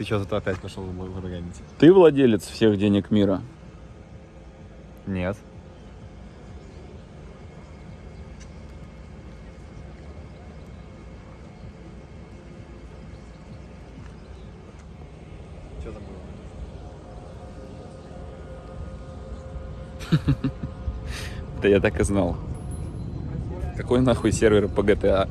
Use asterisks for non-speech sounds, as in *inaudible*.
Ты что тут опять пошел враганить? Ты владелец всех денег мира? Нет. Что там было? *laughs* Да я так и знал. Какой нахуй сервер по GTA?